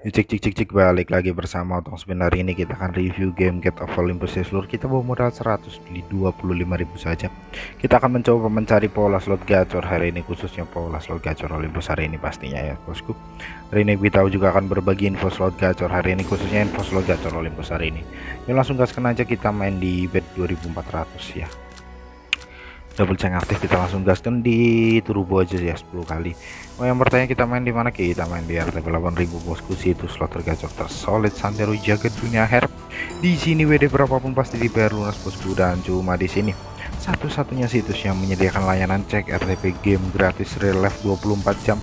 Cek cek cek cek balik lagi bersama Otong Spin. Hari ini kita akan review game Get of Olympus. Ya seluruh kita bawa modal 100 beli 25.000 saja. Kita akan mencoba mencari pola slot gacor hari ini khususnya pola slot gacor Olympus hari ini pastinya ya bosku. Hari ini kita juga akan berbagi info slot gacor hari ini khususnya info slot gacor Olympus hari ini. Yuk langsung gaskan aja kita main di bet 2400 ya double check aktif kita langsung gaskan di turbo aja ya 10 kali. Oh yang bertanya kita main di mana? Kita main di RTP 8000 bosku. Situ slot tergacor tersolid santero jagat dunia her. Di sini WD berapapun pasti dibayar lunas bosku dan cuma di sini. Satu-satunya situs yang menyediakan layanan cek RTP game gratis real life 24 jam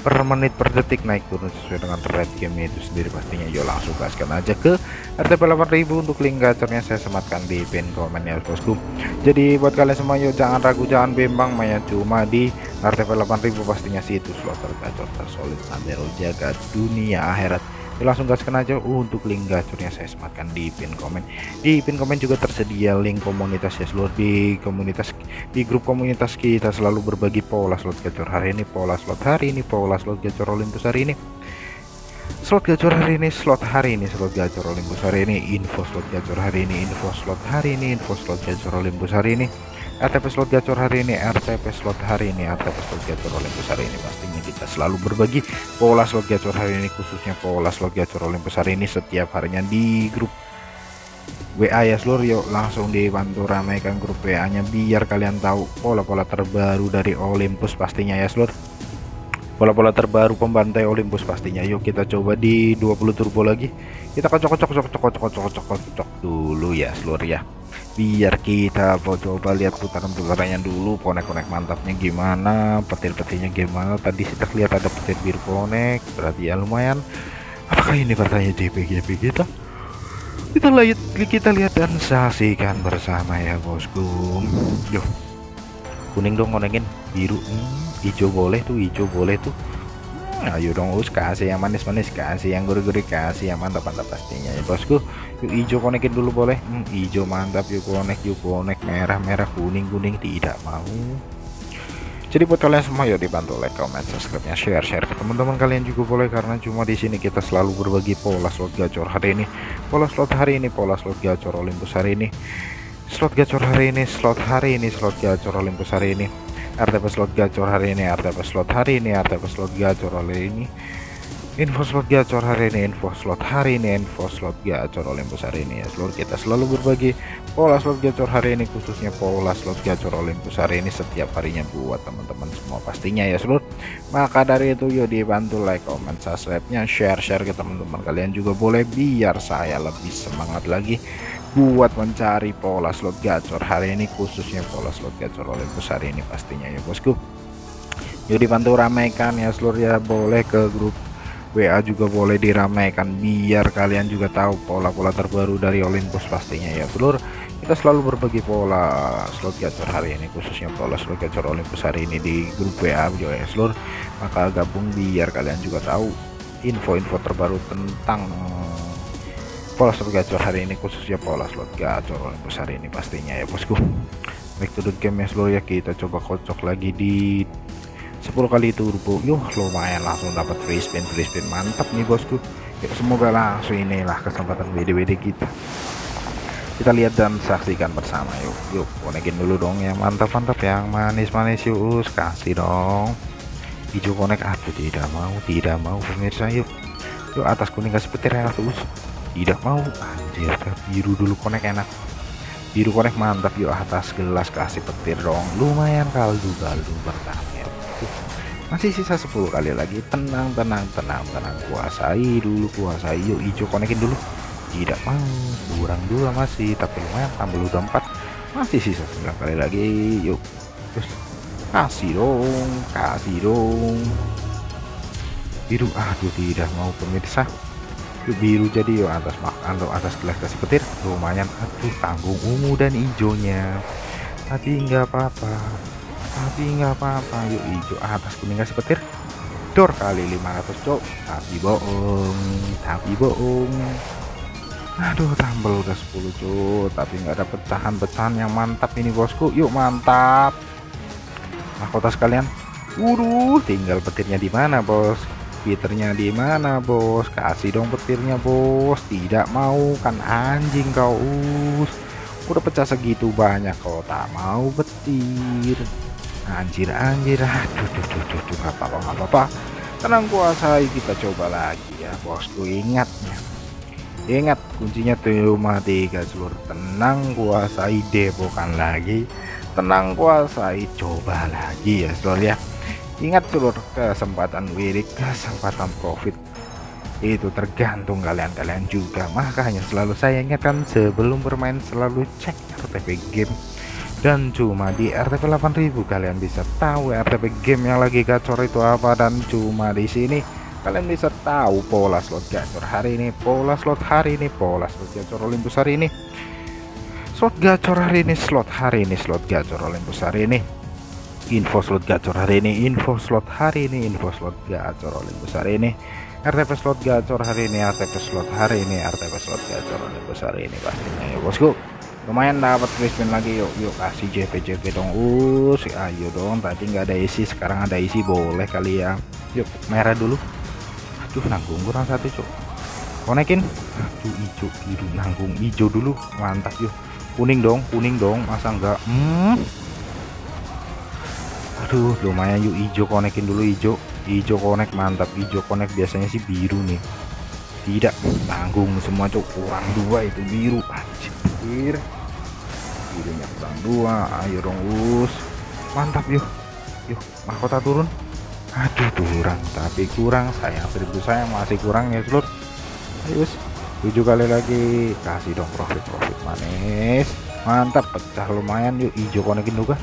per menit per detik naik turun sesuai dengan rate game itu sendiri pastinya. Yuk langsung gaskan aja ke RTP 8000 untuk link gacornya saya sematkan di pin komen ya bosku. Jadi buat kalian semua yuk jangan ragu jangan bimbang mainnya cuma di RTP 8000 pastinya situs slot tergacor tersolid sandero jaga dunia akhirat langsung gaskan aja untuk link gacornya saya sematkan di pin komen. Di pin komen juga tersedia link komunitas ya seluruh di komunitas di grup komunitas kita selalu berbagi pola slot gacor hari ini pola slot hari ini pola slot gacor Olympus hari ini. Slot gacor hari ini slot hari ini slot gacor Olympus hari ini info slot gacor hari ini info slot hari ini info slot gacor Olympus hari ini RTP slot gacor hari ini RTP slot hari ini RTP slot gacor Olympus hari ini pastinya kita selalu berbagi pola slot gacor hari ini khususnya pola slot gacor Olympus hari ini setiap harinya di grup WA ya seluruh yuk. Langsung dibantu ramaikan grup WA nya biar kalian tahu pola-pola terbaru dari Olympus pastinya ya seluruh pola-pola terbaru pembantai Olympus pastinya. Yuk kita coba di 20 turbo lagi. Kita kocok kocok kocok kocok kocok kocok kocok dulu ya seluruh ya. Biar kita coba lihat putaran-putarannya dulu konek-konek mantapnya gimana petir-petirnya gimana. Tadi kita lihat ada petir biru konek berarti ya lumayan. Apakah ini katanya JPGP kita? Kita lihat kita lihat dan saksikan bersama ya bosku. Yuk kuning dong konekin biru. Hmm, hijau boleh tuh hijau boleh tuh. Ayo dong us kasih yang manis-manis kasih yang gurih-gurih kasih yang mantap-mantap pastinya. Ya bosku yuk hijau konekin dulu boleh. Hmm, hijau mantap yuk konek yuk konek. Merah-merah kuning-kuning tidak mau. Jadi buat kalian semua yuk dibantu like comment subscribe nya share share ke teman-teman kalian juga boleh. Karena cuma di sini kita selalu berbagi pola slot gacor hari ini. Pola slot hari ini pola slot gacor Olympus hari ini slot gacor hari ini slot hari ini slot gacor Olympus hari ini. RTP slot gacor hari ini RTP slot hari ini RTP slot gacor hari ini. Info slot gacor hari ini info slot hari ini info slot gacor Olympus hari ini. Ya seluruh kita selalu berbagi pola slot gacor hari ini khususnya pola slot gacor Olympus hari ini setiap harinya buat teman-teman semua pastinya ya seluruh. Maka dari itu yuk dibantu like comment subscribe nya share share ke teman-teman kalian juga boleh biar saya lebih semangat lagi buat mencari pola slot gacor. Hari ini khususnya pola slot gacor Olympus hari ini pastinya ya bosku. Yuk dibantu ramaikan ya seluruh ya. Boleh ke grup WA juga boleh diramaikan. Biar kalian juga tahu pola-pola terbaru dari Olympus pastinya ya seluruh kita selalu berbagi pola slot gacor hari ini khususnya pola slot gacor Olympus hari ini di grup WA juga ya seluruh maka gabung biar kalian juga tahu info-info terbaru tentang pola slot gacor hari ini khususnya pola slot gacor Olympus hari ini pastinya ya bosku. Back to the game ya ya kita coba kocok lagi di 10 kali turbo. Yuk lumayan langsung dapat free spin free spin. Mantap nih bosku. Yuk semoga langsung inilah kesempatan WD-WD kita. Kita lihat dan saksikan bersama yuk. Yuk konekin dulu dong yang mantap-mantap yang manis-manis yuk. Kasih dong. Hijau konek aku tidak mau tidak mau pemirsa yuk. Yuk atas kuning kasih petir enak terus tidak mau. Anjir biru dulu konek enak. Biru konek mantap. Yuk atas gelas kasih petir dong. Lumayan kaldu kaldu bertanya masih sisa 10 kali lagi. Tenang tenang tenang tenang. Kuasai dulu kuasai. Yuk hijau konekin dulu. Tidak mau. Kurang dua masih tapi lumayan. Tambah udah 4 masih sisa 9 kali lagi. Yuk terus. Kasih dong kasih dong. Biru aduh tidak mau pemirsa biru jadi yuk atas makan atas gelas kasih petir. Lumayan aduh tanggung ungu dan hijaunya. Tapi enggak apa-apa. Tapi enggak apa-apa. Yuk hijau atas kuning kasih petir. Dor kali 500 cok. Tapi bohong tapi bohong. Aduh tambal udah 10 cok. Tapi enggak ada pecahan-pecahan yang mantap ini bosku. Yuk mantap. Mahkota sekalian. Waduh tinggal petirnya di mana bos petirnya di mana bos? Kasih dong petirnya bos. Tidak mau kan anjing kau us. Udah pecah segitu banyak kau tak mau petir. Anjir anjir. Aduh duh, duh, duh, duh, gak apa-apa gak apa-apa. Tenang kuasai. Kita coba lagi ya bosku. Ingat ya ingat kuncinya cuma tiga seluruh tenang kuasai. Depokan lagi. Tenang kuasai. Coba lagi ya seluruh ya ingat seluruh kesempatan wirik kesempatan profit itu tergantung kalian-kalian juga. Makanya selalu saya ingatkan sebelum bermain selalu cek RTP game. Dan cuma di RTP 8000 kalian bisa tahu RTP game yang lagi gacor itu apa. Dan cuma di sini kalian bisa tahu pola slot gacor hari ini pola slot hari ini pola slot gacor Olympus hari ini. Slot gacor hari ini slot hari ini slot gacor Olympus hari ini info slot gacor. Hari ini info slot hari ini info slot gacor. Olympus hari ini RTP slot gacor hari ini RTP slot hari ini RTP slot gacor. Olympus hari ini pastinya. Ya bosku lumayan dapat spin lagi. Yuk yuk kasih JP JP dong. Us ayo dong. Tadi nggak ada isi sekarang ada isi. Boleh kali ya. Yuk merah dulu. Aduh nanggung kurang satu cok konekin. Aduh hijau biru nanggung hijau dulu. Mantap yuk. Kuning dong kuning dong. Masa enggak hmm. Aduh lumayan yuk hijau konekin dulu hijau hijau konek mantap. Hijau konek biasanya sih biru nih. Tidak tanggung semua cok kurang dua itu biru. Anjir. Birunya kurang dua. Ayo dong us. Mantap yuk. Yuk mahkota turun. Aduh kurang. Tapi kurang sayang. Seribu sayang masih kurang ya seluruh ayo tujuh kali lagi. Kasih dong profit profit manis. Mantap pecah lumayan yuk. Hijau konekin juga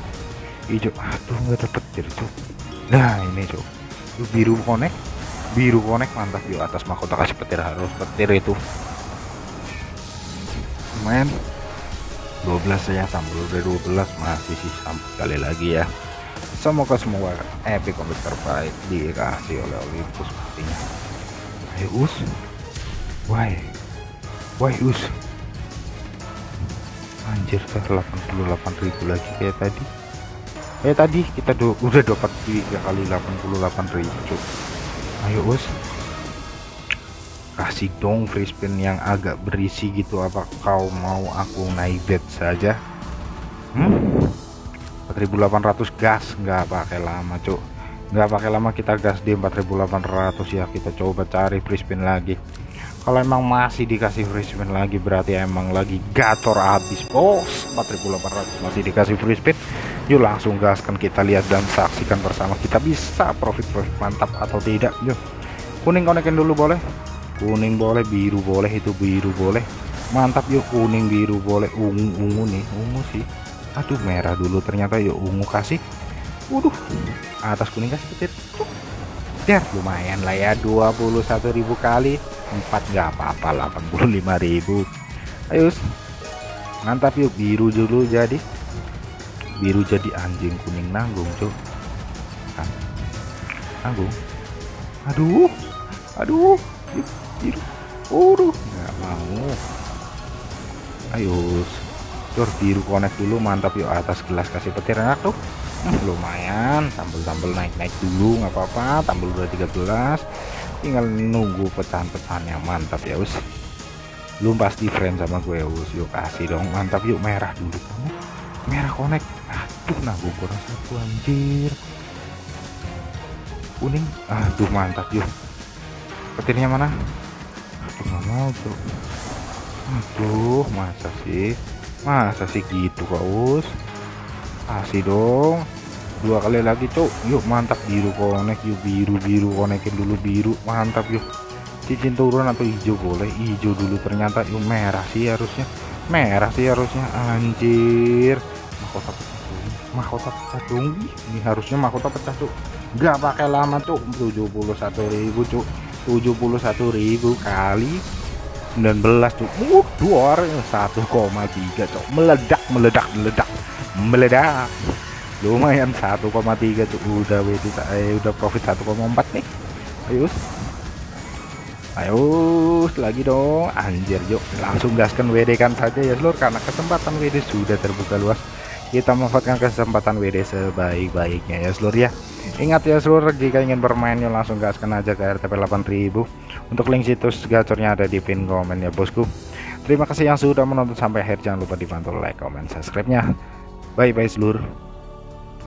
hijau aduh nggak dapet jadi cok nah ini cok biru konek biru konek mantap yuk atas mahkota kasih petir harus petir itu. Lumayan 12 ya tampil udah 12 masih sih sampai kali lagi ya. Semoga semua epic komik terbaik dikasih oleh Olympus pastinya ayo us. Why why us. Anjir ke 88.000 lagi kayak tadi eh tadi kita do udah dapat tiga kali 88.000 cuk. Ayo us. Kasih dong free spin yang agak berisi gitu apa kau mau aku naik bet saja? Hmm? 4800 gas nggak pakai lama cuk. Nggak pakai lama kita gas di 4800 ya. Kita coba cari free spin lagi. Kalau emang masih dikasih free spin lagi berarti emang lagi gacor habis bos. 4800 masih dikasih free spin yuk langsung gaskan. Kita lihat dan saksikan bersama. Kita bisa profit-profit mantap atau tidak yuk. Kuning konekin dulu boleh. Kuning boleh biru boleh itu biru boleh. Mantap yuk kuning biru boleh. Ungu ungu nih ungu sih. Aduh merah dulu ternyata yuk ungu kasih. Waduh atas kuning kasih petir. Ya lumayan lah ya 21.000 kali. 4 nggak apa-apa 85.000 ayo mantap yuk biru dulu jadi biru jadi anjing kuning nanggung cuk. Kan? Nanggung? Aduh aduh biru udah nggak mau. Ayo cur biru connect dulu mantap. Yuk atas gelas kasih petir enak tuh hmm, lumayan. Tampil-tampil naik-naik dulu nggak apa-apa. Tampil udah 13 tinggal nunggu pecahan-pecahan yang mantap ya us. Lu pasti friend sama gue us. Yuk kasih dong. Mantap. Yuk merah dulu merah connect. Aduh nah gue kurang satu anjir. Kuning. Aduh mantap yuk. Petirnya mana? Aduh nggak mau tuh aduh masa sih? Masa sih gitu kaus kasih dong. Dua kali lagi cok yuk mantap biru konek yuk biru biru konekin dulu biru. Mantap yuk. Cincin turun atau hijau? Boleh hijau dulu ternyata. Yuk merah sih harusnya. Merah sih harusnya anjir mahkota pecah tuh mahkota pecah dong ini harusnya mahkota pecah tuh nggak pakai lama tuh 71.000 cuk. 71.000 kali 19 tuh uh dua 1,3 cok meledak meledak meledak. Meledak. Lumayan 1,3 tuh udah WD eh, udah profit 1,4 nih. Ayo ayo lagi dong. Anjir yuk langsung gaskan WD kan saja ya seluruh karena kesempatan WD sudah terbuka luas kita memanfaatkan kesempatan WD sebaik-baiknya ya seluruh ya. Ingat ya seluruh jika ingin bermain yuk langsung gaskan aja ke RTP 8000 untuk link situs gacornya ada di pin komen ya bosku. Terima kasih yang sudah menonton sampai akhir. Jangan lupa dibantu like comment subscribe nya bye bye seluruh